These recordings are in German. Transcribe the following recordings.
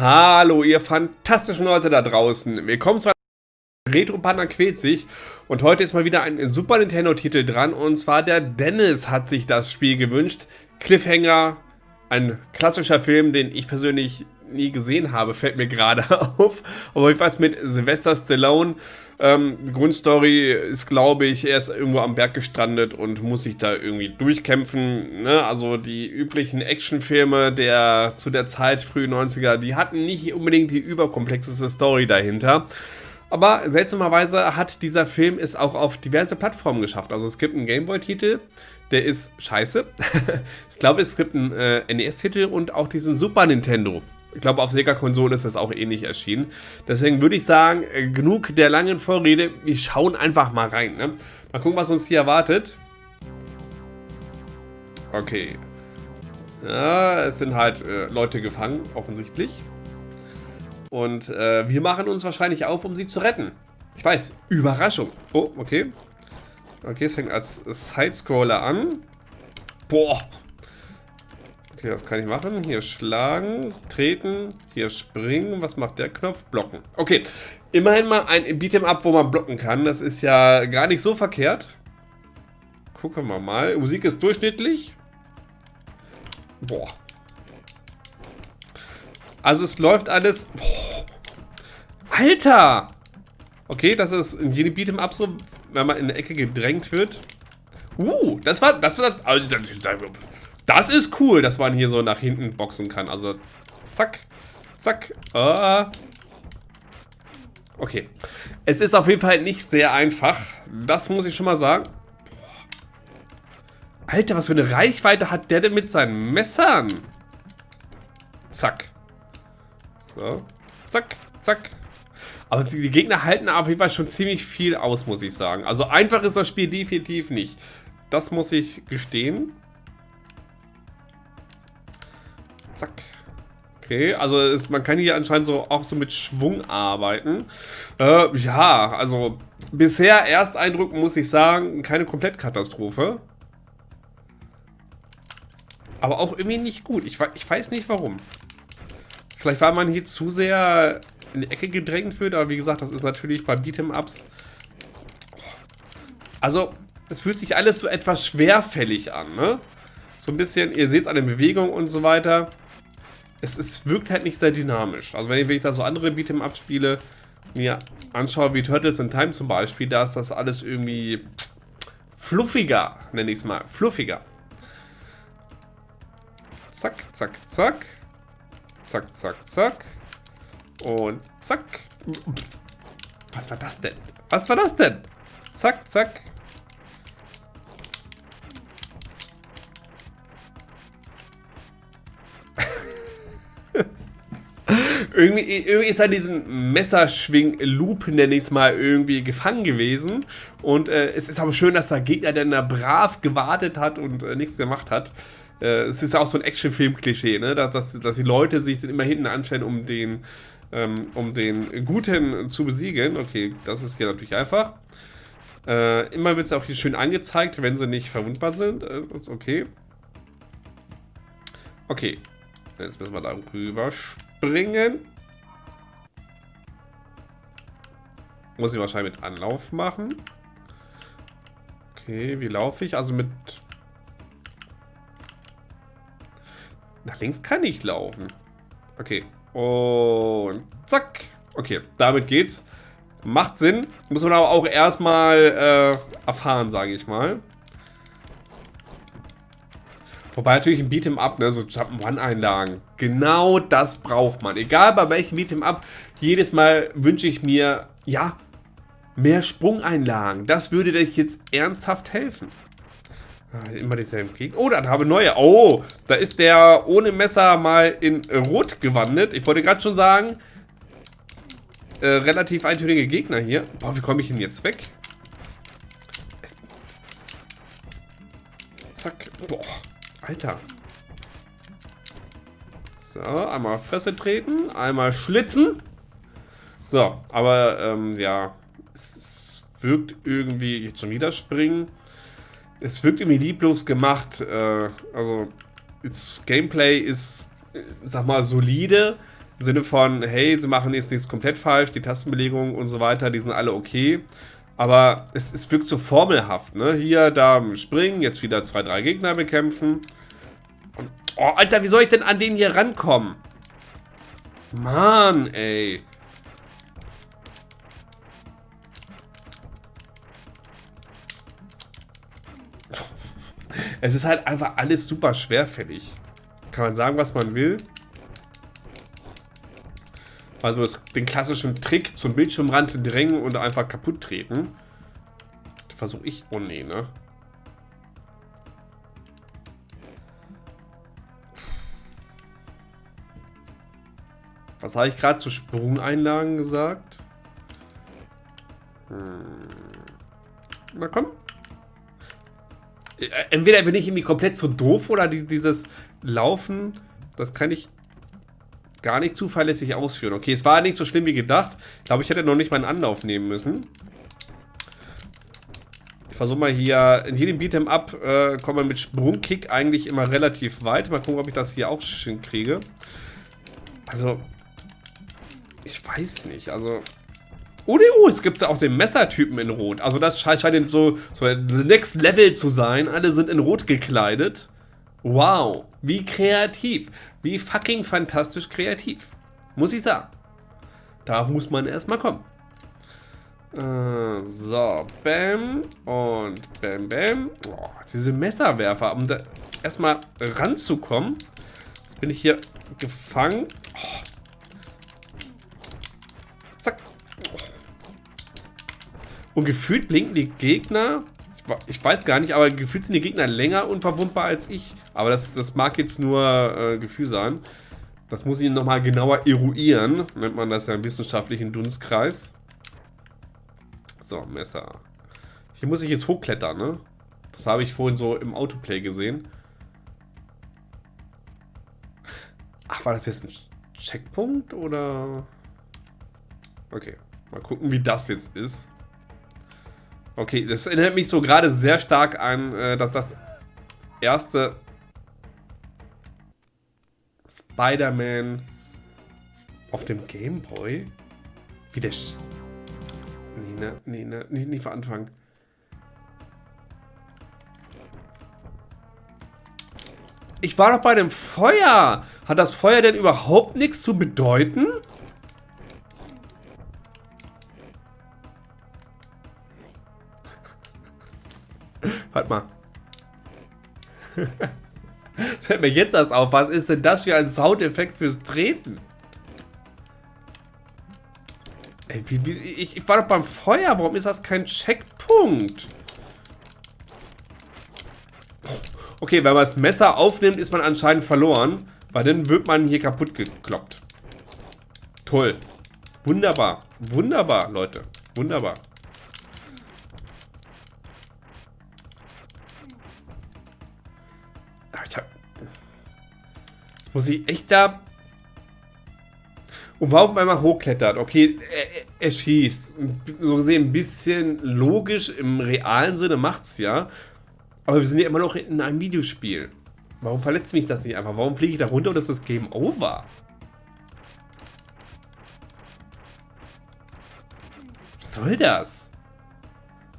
Hallo, ihr fantastischen Leute da draußen. Willkommen zu einem Retro-Partner quält sich. Und heute ist mal wieder ein Super Nintendo-Titel dran. Und zwar der Dennis hat sich das Spiel gewünscht. Cliffhanger, ein klassischer Film, den ich persönlich nie gesehen habe, fällt mir gerade auf. Aber ich weiß mit Sylvester Stallone. Ähm, Grundstory ist, glaube ich, er ist irgendwo am Berg gestrandet und muss sich da irgendwie durchkämpfen. Ne? Also die üblichen Actionfilme der zu der Zeit, frühen 90er, die hatten nicht unbedingt die überkomplexeste Story dahinter. Aber seltsamerweise hat dieser Film es auch auf diverse Plattformen geschafft. Also es gibt einen Gameboy-Titel, der ist scheiße. ich glaube, es gibt einen äh, NES-Titel und auch diesen Super Nintendo. Ich glaube, auf Sega-Konsolen ist das auch ähnlich erschienen. Deswegen würde ich sagen, äh, genug der langen Vorrede. Wir schauen einfach mal rein. Ne? Mal gucken, was uns hier erwartet. Okay. Ja, es sind halt äh, Leute gefangen, offensichtlich. Und äh, wir machen uns wahrscheinlich auf, um sie zu retten. Ich weiß, Überraschung. Oh, okay. Okay, es fängt als Sidescroller an. Boah. Okay, was kann ich machen? Hier schlagen, treten, hier springen. Was macht der Knopf? Blocken. Okay, immerhin mal ein Beat'em Up, wo man blocken kann. Das ist ja gar nicht so verkehrt. Gucken wir mal. Musik ist durchschnittlich. Boah. Also es läuft alles... Boah. Alter! Okay, das ist in jedem Beat'em Up so, wenn man in der Ecke gedrängt wird. Uh, das war, das war, also, das ist cool, dass man hier so nach hinten boxen kann. Also, zack, zack, uh. Okay. Es ist auf jeden Fall nicht sehr einfach. Das muss ich schon mal sagen. Alter, was für eine Reichweite hat der denn mit seinen Messern? Zack. So. Zack, zack. Aber die Gegner halten auf jeden Fall schon ziemlich viel aus, muss ich sagen. Also einfach ist das Spiel definitiv nicht. Das muss ich gestehen. Zack. Okay, also ist, man kann hier anscheinend so auch so mit Schwung arbeiten. Äh, ja, also bisher Ersteindruck muss ich sagen, keine Komplettkatastrophe. Aber auch irgendwie nicht gut. Ich, ich weiß nicht warum. Vielleicht war man hier zu sehr in die Ecke gedrängt wird, aber wie gesagt, das ist natürlich bei Beat'em-Ups... Also, es fühlt sich alles so etwas schwerfällig an, ne? So ein bisschen, ihr seht es an der Bewegung und so weiter. Es, es wirkt halt nicht sehr dynamisch. Also wenn ich, wenn ich da so andere Beat'em-Ups spiele, mir anschaue, wie Turtles in Time zum Beispiel, da ist das alles irgendwie fluffiger, nenne ich es mal. Fluffiger. Zack, zack, zack. Zack, zack, zack. Und zack. Was war das denn? Was war das denn? Zack, zack. Irgendwie, irgendwie ist er diesen Messerschwing-Loop, nenne ich es mal, irgendwie gefangen gewesen. Und äh, es ist aber schön, dass der Gegner dann da brav gewartet hat und äh, nichts gemacht hat. Äh, es ist ja auch so ein Actionfilm-Klischee, ne? dass, dass, dass die Leute sich dann immer hinten anstellen, um den ähm, um den Guten zu besiegen. Okay, das ist hier natürlich einfach. Äh, immer wird es auch hier schön angezeigt, wenn sie nicht verwundbar sind. Äh, okay. Okay. Jetzt müssen wir da rüber springen. Muss ich wahrscheinlich mit Anlauf machen. Okay, wie laufe ich? Also mit... Nach links kann ich laufen. Okay. Und zack. Okay, damit geht's. Macht Sinn. Muss man aber auch erstmal äh, erfahren, sage ich mal. Wobei natürlich ein Beat'em Up, ne, so Jump'n'Run-Einlagen. Genau das braucht man. Egal bei welchem Beat'em Up, jedes Mal wünsche ich mir, ja, mehr Sprungeinlagen. Das würde dir jetzt ernsthaft helfen. Ah, immer dieselben Gegner. Oh, dann habe neue. Oh, da ist der ohne Messer mal in Rot gewandelt. Ich wollte gerade schon sagen, äh, relativ eintönige Gegner hier. Boah, wie komme ich denn jetzt weg? Zack. Boah, Alter. So, einmal Fresse treten, einmal schlitzen. So, aber, ähm, ja. Es wirkt irgendwie, jetzt schon wieder springen es wirkt irgendwie lieblos gemacht. Äh, also, das Gameplay ist, sag mal, solide. Im Sinne von, hey, sie machen jetzt nichts komplett falsch, die Tastenbelegungen und so weiter, die sind alle okay. Aber es, es wirkt so formelhaft, ne? Hier, da springen, jetzt wieder zwei, drei Gegner bekämpfen. Und, oh, Alter, wie soll ich denn an den hier rankommen? Mann, ey. Es ist halt einfach alles super schwerfällig. Kann man sagen, was man will. Also den klassischen Trick zum Bildschirmrand drängen und einfach kaputt treten. Versuche ich. Oh nee, ne? Was habe ich gerade zu Sprungeinlagen gesagt? Hm. Na komm. Äh, entweder bin ich irgendwie komplett zu doof oder dieses Laufen, das kann ich gar nicht zuverlässig ausführen. Okay, es war nicht so schlimm wie gedacht. Ich glaube, ich hätte noch nicht mal einen Anlauf nehmen müssen. Ich versuche mal hier, in jedem Beat'em Up äh, kommt man mit Sprungkick eigentlich immer relativ weit. Mal gucken, ob ich das hier auch hinkriege. Also, ich weiß nicht, also... Oh, oh, es gibt ja auch den Messertypen in Rot. Also das scheint so, so next level zu sein. Alle sind in Rot gekleidet. Wow, wie kreativ. Wie fucking fantastisch kreativ. Muss ich sagen. Da muss man erstmal kommen. Äh, so, bam und bam, bam. Oh, diese Messerwerfer, um da erstmal ranzukommen. Jetzt bin ich hier gefangen. Oh. Zack. Oh. Und gefühlt blinken die Gegner ich weiß gar nicht, aber gefühlt sind die Gegner länger unverwundbar als ich. Aber das, das mag jetzt nur äh, Gefühl sein. Das muss ich nochmal genauer eruieren. Nennt man das ja im wissenschaftlichen Dunstkreis. So, Messer. Hier muss ich jetzt hochklettern, ne? Das habe ich vorhin so im Autoplay gesehen. Ach, war das jetzt ein Checkpunkt oder... Okay, mal gucken, wie das jetzt ist. Okay, das erinnert mich so gerade sehr stark an, äh, dass das erste Spider-Man auf dem Game Boy? Wie der... Sch nee, ne, nee, ne, nicht, nicht von Anfang. Ich war doch bei dem Feuer. Hat das Feuer denn überhaupt nichts zu bedeuten? Fällt mir jetzt erst auf. Was ist denn das für ein Soundeffekt fürs Treten? Ey, wie, wie, ich, ich war doch beim Feuer. Warum ist das kein Checkpunkt? Okay, wenn man das Messer aufnimmt, ist man anscheinend verloren. Weil dann wird man hier kaputt gekloppt. Toll. Wunderbar. Wunderbar, Leute. Wunderbar. Muss ich echt da... Und warum einmal hochklettert? Okay, er, er, schießt. So gesehen ein bisschen logisch im realen Sinne macht's ja. Aber wir sind ja immer noch in einem Videospiel. Warum verletzt mich das nicht einfach? Warum fliege ich da runter und das ist Game Over? Was soll das?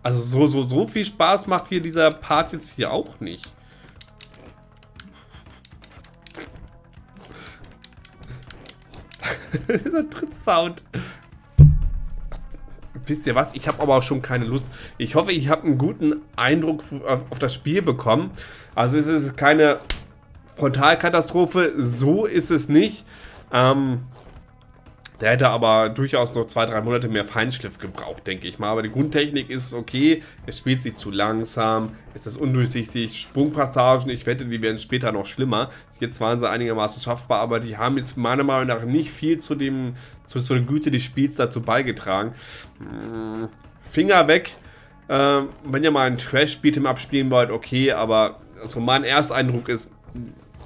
Also so, so, so viel Spaß macht hier dieser Part jetzt hier auch nicht. Dieser Trittsound. Wisst ihr was? Ich habe aber auch schon keine Lust. Ich hoffe, ich habe einen guten Eindruck auf das Spiel bekommen. Also es ist keine Frontalkatastrophe. So ist es nicht. Ähm, der hätte aber durchaus noch zwei, drei Monate mehr Feinschliff gebraucht, denke ich mal. Aber die Grundtechnik ist okay. Es spielt sich zu langsam. Es ist undurchsichtig. Sprungpassagen, ich wette, die werden später noch schlimmer. Jetzt waren sie einigermaßen schaffbar, aber die haben jetzt meiner Meinung nach nicht viel zu, dem, zu, zu der Güte des Spiels dazu beigetragen. Hm, Finger weg. Äh, wenn ihr mal einen Trash-Beat'em abspielen wollt, okay, aber also mein Ersteindruck ist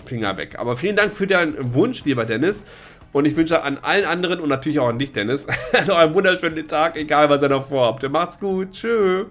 Finger weg. Aber vielen Dank für deinen Wunsch, lieber Dennis. Und ich wünsche an allen anderen und natürlich auch an dich, Dennis, noch einen wunderschönen Tag, egal was ihr noch vorhabt. Macht's gut. Tschüss.